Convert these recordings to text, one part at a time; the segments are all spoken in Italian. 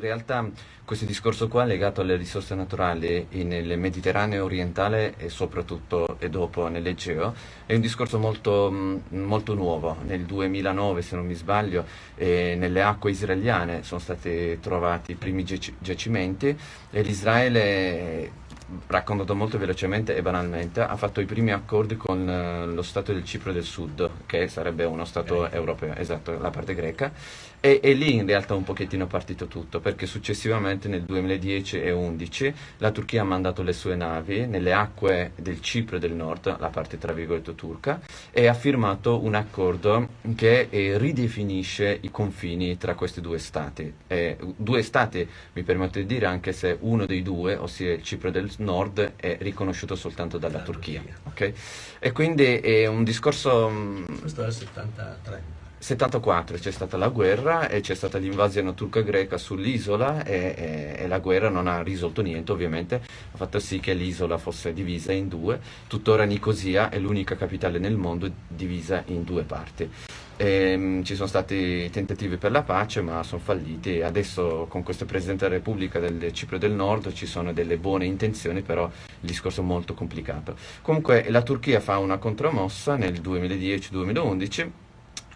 in realtà questo discorso qua legato alle risorse naturali nel Mediterraneo orientale e soprattutto e dopo nell'Egeo è un discorso molto, molto, nuovo. Nel 2009, se non mi sbaglio, eh, nelle acque israeliane sono stati trovati i primi giacimenti e l'Israele raccontato molto velocemente e banalmente, ha fatto i primi accordi con eh, lo Stato del Cipro del Sud, che sarebbe uno Stato greca. europeo, esatto, la parte greca, e, e, lì in realtà un pochettino è partito tutto, perché successivamente nel 2010 e 2011 la Turchia ha mandato le sue navi nelle acque del Cipro del Nord, la parte tra virgolette turca, e ha firmato un accordo che eh, ridefinisce i confini tra questi due Stati. Eh, due Stati, mi permetto di dire, anche se uno dei due, ossia il Cipro del nord è riconosciuto soltanto dalla la Turchia. Turchia. Okay? E quindi è un discorso... Mm, Questo è il 73. 74 c'è stata la guerra e c'è stata l'invasione turca-greca sull'isola e, e, e, la guerra non ha risolto niente ovviamente, ha fatto sì che l'isola fosse divisa in due, tuttora Nicosia è l'unica capitale nel mondo divisa in due parti. E, ehm, ci sono stati tentativi per la pace ma sono falliti adesso con questo Presidente della Repubblica del Cipro del Nord ci sono delle buone intenzioni però il discorso è molto complicato. Comunque la Turchia fa una contromossa nel 2010-2011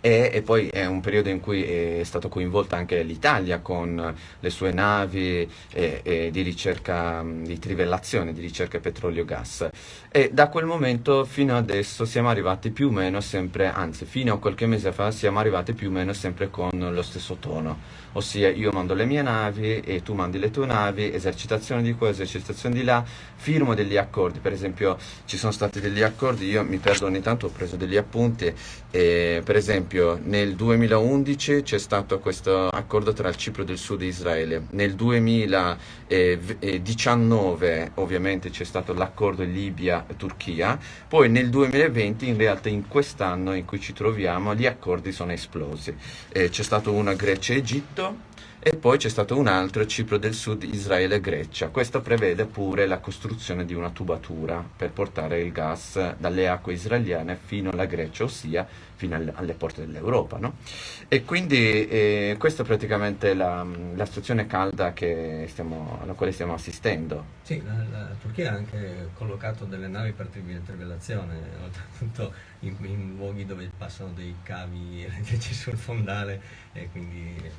e, e, poi è un periodo in cui è stata coinvolta anche l'Italia con le sue navi e, e di ricerca, di trivellazione, di ricerca petrolio e da quel momento fino adesso siamo arrivati più o meno sempre, anzi fino a qualche mese fa siamo arrivati più o meno sempre con lo stesso tono. Ossia io mando le mie navi e tu mandi le tue navi, esercitazione di qua, esercitazione di là, firmo degli accordi, per esempio ci sono stati degli accordi, io mi perdo ogni tanto, ho preso degli appunti, e, per esempio nel 2011 c'è stato questo accordo tra il Cipro del Sud e Israele, nel 2019 ovviamente c'è stato l'accordo Libia-Turchia, poi nel 2020 in realtà in quest'anno in cui ci troviamo gli accordi sono esplosi, eh, c'è stato una Grecia-Egitto, e poi c'è stato un altro, Cipro del Sud, Israele e Grecia. Questo prevede pure la costruzione di una tubatura per portare il gas dalle acque israeliane fino alla Grecia, ossia fino alle porte dell'Europa. No? E quindi eh, questa è praticamente la, la situazione calda stiamo, alla quale stiamo assistendo. Sì, la, la, Turchia ha anche collocato delle navi per trivellazione, oltretutto in, in luoghi dove passano dei cavi elettrici sul fondale e quindi eh,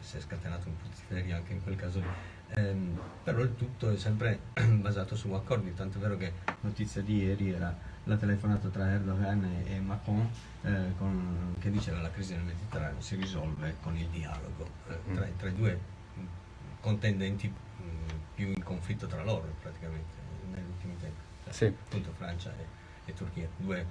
si è scatenato un putiferio anche in quel caso lì. Ehm, però il tutto è sempre basato su accordi, tanto è vero che notizia di ieri era la telefonata tra Erdogan e, e Macron eh, con, che diceva che la crisi del Mediterraneo si risolve con il dialogo eh, tra, tra, i due contendenti mh, più in conflitto tra loro praticamente negli ultimi tempi, cioè, sì. appunto Francia e, e, Turchia, due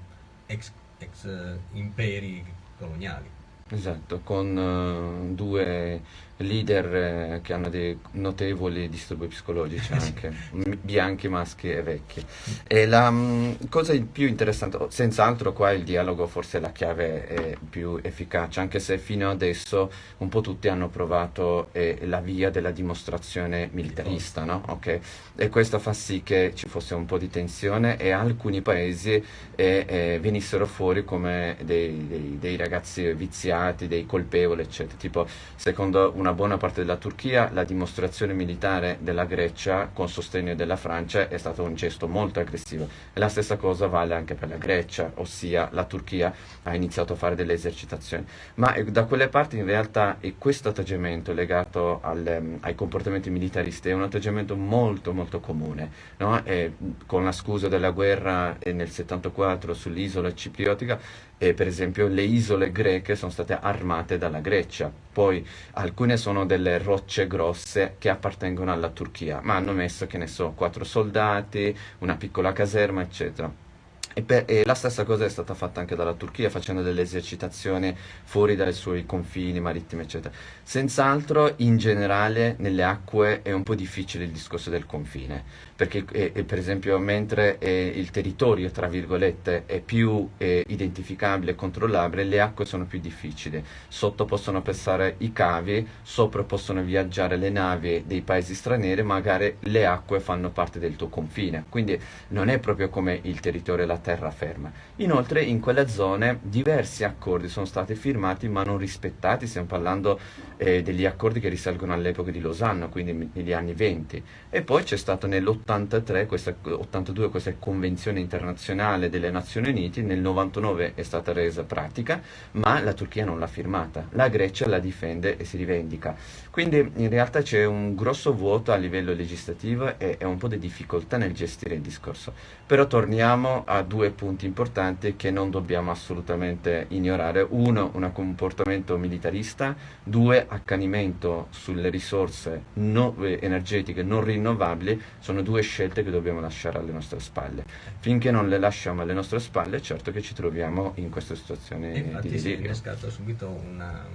ex, ex uh, imperi coloniali. Esatto, con uh, due leader eh, che hanno dei notevoli disturbi psicologici anche, bianchi, maschi e vecchi. E la mh, mm, cosa più interessante, senz'altro qua il dialogo forse è la chiave è più efficace, anche se fino adesso un po' tutti hanno provato eh, la via della dimostrazione militarista, no? okay? E questo fa sì che ci fosse un po' di tensione e alcuni paesi eh, eh, venissero fuori come dei, dei, dei ragazzi viziati, dei colpevoli, eccetera. Tipo, secondo una buona parte della Turchia, la dimostrazione militare della Grecia con sostegno della Francia è stato un gesto molto aggressivo e la stessa cosa vale anche per la Grecia, ossia la Turchia ha iniziato a fare delle esercitazioni. Ma eh, da quelle parti in realtà questo atteggiamento legato al, ehm, ai comportamenti militaristi è un atteggiamento molto molto comune, no? con la scusa della guerra nel 74 sull'isola cipriotica per esempio le isole greche sono state armate dalla Grecia, poi alcune sono delle rocce grosse che appartengono alla Turchia, ma hanno messo, che ne so, quattro soldati, una piccola caserma, eccetera. E, per, e, la stessa cosa è stata fatta anche dalla Turchia facendo delle esercitazioni fuori dai suoi confini marittimi eccetera. Senz'altro in generale nelle acque è un po' difficile il discorso del confine perché eh, eh, per esempio mentre eh, il territorio tra virgolette è più eh, identificabile e controllabile le acque sono più difficili sotto possono passare i cavi sopra possono viaggiare le navi dei paesi stranieri magari le acque fanno parte del tuo confine quindi non è proprio come il territorio laterale terraferma. Inoltre in quelle zone diversi accordi sono stati firmati ma non rispettati, stiamo parlando eh, degli accordi che risalgono all'epoca di Losanna, quindi negli anni 20. E poi c'è stata nell'83, questa, 82, questa convenzione internazionale delle Nazioni Unite, nel 99 è stata resa pratica, ma la Turchia non l'ha firmata. La Grecia la difende e si rivendica. Quindi in realtà c'è un grosso vuoto a livello legislativo e, e un po' di difficoltà nel gestire il discorso. Però torniamo a due punti importanti che non dobbiamo assolutamente ignorare. Uno, un comportamento militarista, due, accanimento sulle risorse no, eh, energetiche non rinnovabili, sono due scelte che dobbiamo lasciare alle nostre spalle. Finché non le lasciamo alle nostre spalle, certo che ci troviamo in questa situazione Infatti di delirio. si è innescata subito una,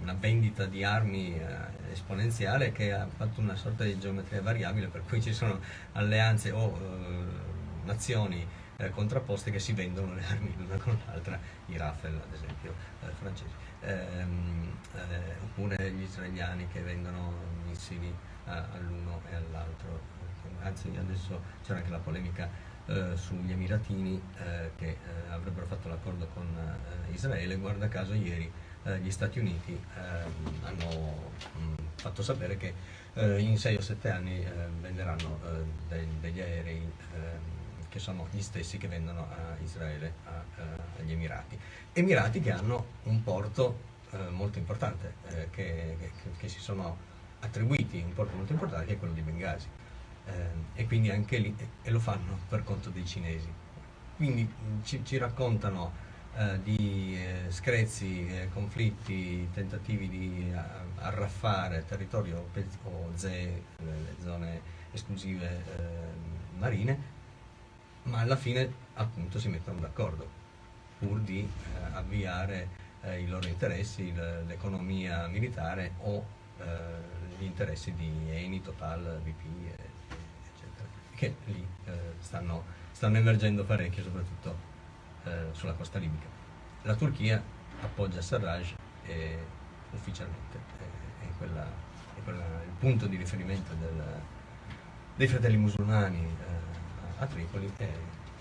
una vendita di armi eh, esponenziale che ha fatto una sorta di geometria variabile per cui ci sono alleanze o eh, nazioni eh, contrapposte che si vendono le armi l'una con l'altra, i Rafale ad esempio eh, francesi, ehm, eh, oppure gli israeliani che vendono missili all'uno e all'altro. Anzi adesso c'era anche la polemica eh, sugli Emiratini eh, che eh, avrebbero fatto l'accordo con eh, Israele, guarda caso ieri eh, gli Stati Uniti ehm, hanno mh, fatto sapere che in 6 o 7 anni venderanno de degli aerei ehm, che sono gli stessi che vendono a Israele, a, agli Emirati. Emirati che hanno un porto molto importante, che, che, che si sono attribuiti un porto molto importante che è quello di Bengasi eh, e quindi anche lì e lo fanno per conto dei cinesi. Quindi mm, ci, ci raccontano eh, di eh, screzi, eh, conflitti, tentativi di arraffare territorio o ZE, le zone esclusive eh, marine, ma alla fine appunto si mettono d'accordo pur di eh, avviare i loro interessi, l'economia militare o gli interessi di Eni, Total, BP che lì eh, stanno, stanno, emergendo parecchio, soprattutto eh, sulla costa libica. La Turchia appoggia Sarraj e ufficialmente è, quella, è quella, il punto di riferimento del, dei fratelli musulmani eh, a Tripoli e,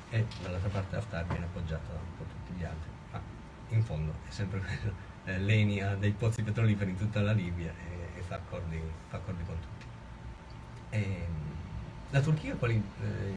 e dall'altra parte Haftar viene appoggiato da un po' tutti gli altri, ma in fondo è sempre quello. Eh, L'ENI ha dei pozzi petroliferi in tutta la Libia e, e fa, accordi, fa, accordi, con tutti. E, la Turchia quali, eh,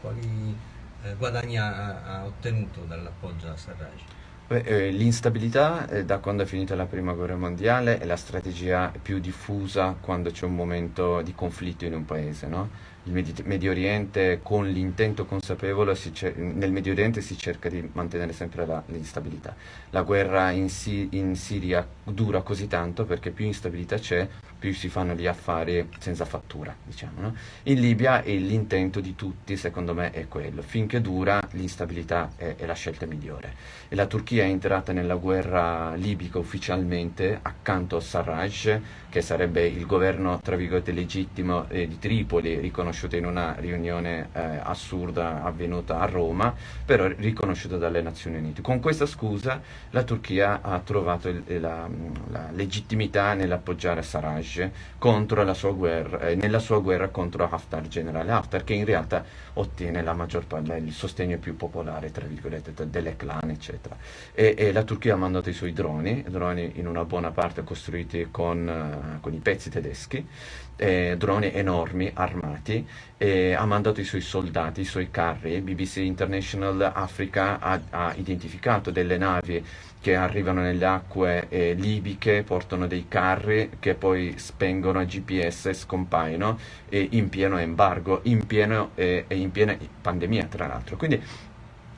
quali eh, guadagni ha, ha, ottenuto dall'appoggio a Sarraj? Eh, l'instabilità eh, da quando è finita la prima guerra mondiale è la strategia più diffusa quando c'è un momento di conflitto in un paese. No? Il Medio Oriente con l'intento consapevole nel Medio Oriente si cerca di mantenere sempre l'instabilità. La guerra in, si in Siria dura così tanto perché più instabilità c'è, più si fanno gli affari senza fattura, diciamo. No? In Libia l'intento di tutti, secondo me, è quello. Finché dura, l'instabilità è, è, la scelta migliore. E la Turchia è entrata nella guerra libica ufficialmente accanto a Sarraj, che sarebbe il governo, tra virgolette, legittimo eh, di Tripoli, riconosciuto in una riunione eh, assurda avvenuta a Roma, però riconosciuto dalle Nazioni Unite. Con questa scusa la Turchia ha trovato il, la, la legittimità nell'appoggiare Sarraj guerra, eh, nella sua guerra contro Haftar, generale Haftar, che in realtà ottiene parte, il sostegno più popolare, tra virgolette, delle clan, eccetera. E, e, la Turchia ha mandato i suoi droni, droni in una buona parte costruiti con, uh, con i pezzi tedeschi, eh, droni enormi, armati, e ha mandato i suoi soldati, i suoi carri. BBC International Africa ha, ha identificato delle navi che arrivano nelle acque eh, libiche, portano dei carri che poi spengono a GPS e scompaiono in pieno embargo, in pieno, eh, in piena pandemia tra l'altro. Quindi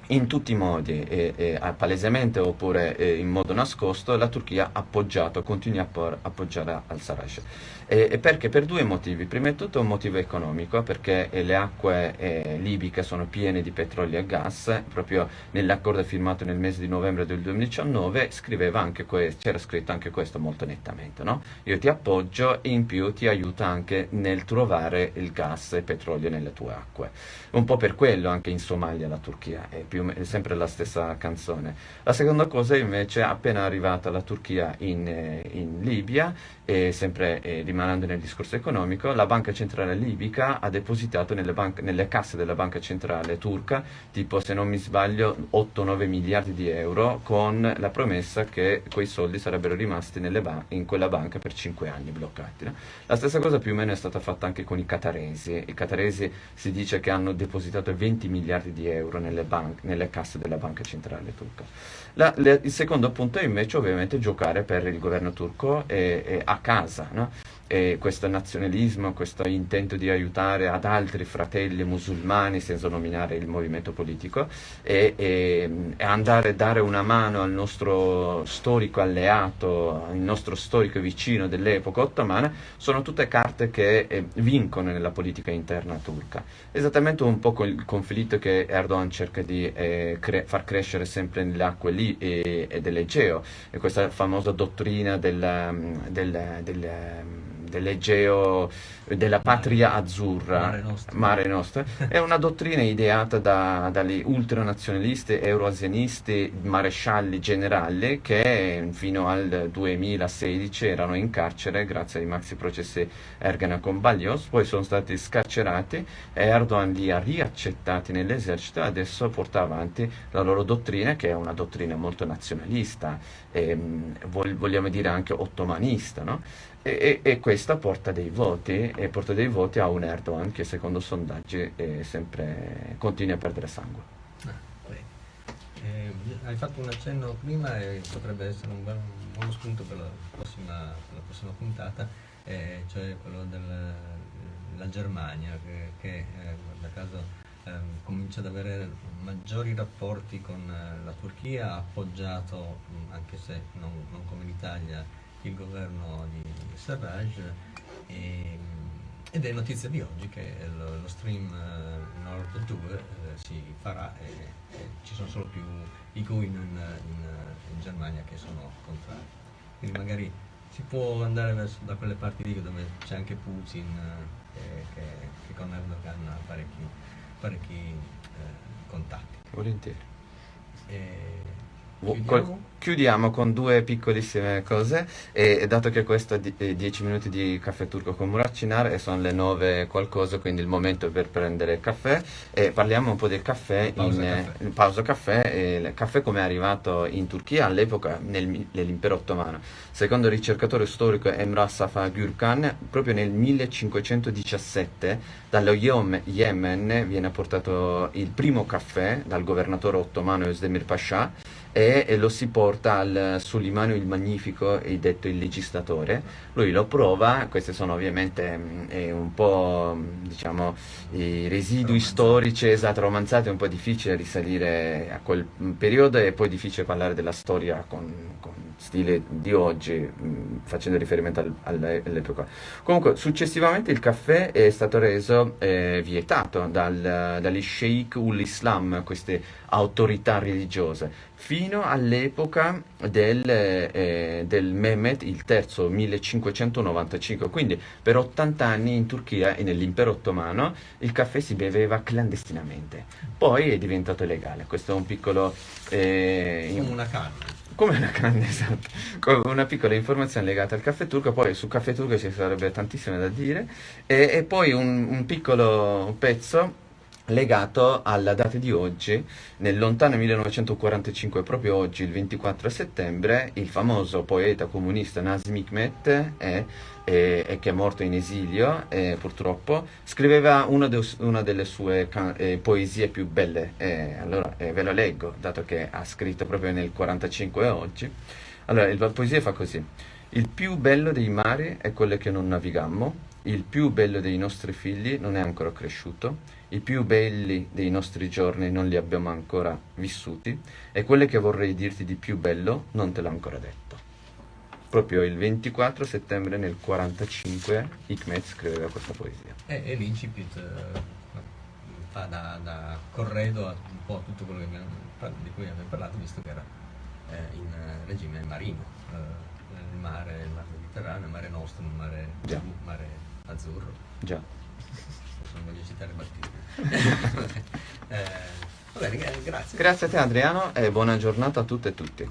in tutti i modi, eh, eh, palesemente oppure eh, in modo nascosto, la Turchia ha appoggiato, continua a appoggiare al-Sarraj. Perché? Per due motivi. Prima di tutto un motivo economico, perché le acque eh, libiche sono piene di petrolio e gas, proprio nell'accordo firmato nel mese di novembre del 2019 c'era scritto anche questo molto nettamente. No? Io ti appoggio e in più ti aiuto anche nel trovare il gas e il petrolio nelle tue acque. Un po' per quello anche in Somalia la Turchia è più più, è sempre la stessa canzone. La seconda cosa invece, appena arrivata la Turchia in, eh, in Libia, e sempre eh, rimanendo nel discorso economico, la banca centrale libica ha depositato nelle, banche, nelle casse della banca centrale turca, tipo se non mi sbaglio, 8-9 miliardi di euro, con la promessa che quei soldi sarebbero rimasti in quella banca per 5 anni bloccati. No? La stessa cosa più o meno è stata fatta anche con i cataresi. I cataresi si dice che hanno depositato 20 miliardi di euro nelle, banche, nelle casse della banca centrale turca. La, le, il secondo punto è invece ovviamente giocare per il governo turco e, e a casa. No? e questo nazionalismo, questo intento di aiutare ad altri fratelli musulmani senza nominare il movimento politico e, e, e andare a dare una mano al nostro storico alleato, al nostro storico vicino dell'epoca ottomana, sono tutte carte che eh, vincono nella politica interna turca. Esattamente un po' il conflitto che Erdogan cerca di eh, cre- far crescere sempre nelle acque lì e, e dell'Egeo, e questa famosa dottrina del, del, del dell'Egeo, della patria azzurra, Mare Nostrum, Mare Nostrum, è una dottrina ideata da, dagli ultranazionalisti euroasianisti marescialli generali che fino al 2016 erano in carcere grazie ai maxi processi Ergenekon Baglios, poi sono stati scarcerati e Erdogan li ha riaccettati nell'esercito e adesso porta avanti la loro dottrina che è una dottrina molto nazionalista, e, vogliamo dire anche ottomanista, no? E, e, questa porta dei voti e porta dei voti a un Erdogan che secondo sondaggi sempre continua a perdere sangue. Ah, eh, hai fatto un accenno prima e potrebbe essere un, bel, un buono spunto per la prossima, per la prossima puntata, eh, cioè quello della Germania che, che eh, guarda caso ehm, comincia ad avere maggiori rapporti con eh, la Turchia, ha appoggiato, anche se non, non come l'Italia, il governo di Sarraj e, ed è notizia di oggi che lo, lo stream uh, Nord 2 uh, eh, si farà e, e, ci sono solo più i Green in, in, in, Germania che sono contrari. Quindi magari si può andare verso, da quelle parti lì dove c'è anche Putin uh, che, che, con Erdogan ha parecchi, parecchi contatti. Volentieri. E, Chiudiamo? Chiudiamo con due piccolissime cose e dato che questo è 10 minuti di caffè turco con Muracinar e sono le 9 qualcosa quindi il momento per prendere caffè e parliamo un po' del caffè pausa in caffè, in pausa caffè e il caffè come è arrivato in Turchia all'epoca nel, nell'impero ottomano secondo il ricercatore storico Emrah Safa Gürkan proprio nel 1517 dallo Yemen viene portato il primo caffè dal governatore ottomano Özdemir Pasha e, lo si porta al Sulimano il Magnifico, detto il legislatore, lui lo prova, questi sono ovviamente mm, un po' diciamo i residui storici, esatto, romanzati, è un po' difficile risalire a quel periodo e poi difficile parlare della storia con, con stile di oggi, facendo riferimento al, all'epoca. Comunque, successivamente il caffè è stato reso eh, vietato dal, dagli sheikh ul-Islam, queste autorità religiose, fino all'epoca del, eh, del Mehmet il terzo 1595. Quindi per 80 anni in Turchia e nell'impero ottomano il caffè si beveva clandestinamente. Poi è diventato legale. Questo è un piccolo... Eh, Come una canna. Come una canna, esatto. Come una piccola informazione legata al caffè turco, poi sul caffè turco ci sarebbe tantissimo da dire. E, e poi un, un piccolo pezzo legato alla data di oggi, nel lontano 1945, proprio oggi, il 24 settembre, il famoso poeta comunista Nazim Hikmet, è, è, è che è morto in esilio eh, purtroppo, scriveva una, de, una delle sue eh, poesie più belle, eh, allora eh, ve lo leggo, dato che ha scritto proprio nel 45 oggi. Allora, la poesia fa così. Il più bello dei mari è quello che non navigammo, il più bello dei nostri figli non è ancora cresciuto, i più belli dei nostri giorni non li abbiamo ancora vissuti e quelle che vorrei dirti di più bello non te l'ho ancora detto. Proprio il 24 settembre nel 45 Hikmet scriveva questa poesia. E, e l'incipit eh, fa da, da, corredo a un po' tutto quello abbiamo, di cui abbiamo parlato, visto che era eh, in regime marino, eh, il mare, il mare Mediterraneo, il mare nostro, il mare, Già. mare azzurro. Già. Non voglio citare battute. eh, Eh, grazie. Grazie a te Adriano e buona giornata a tutte e tutti.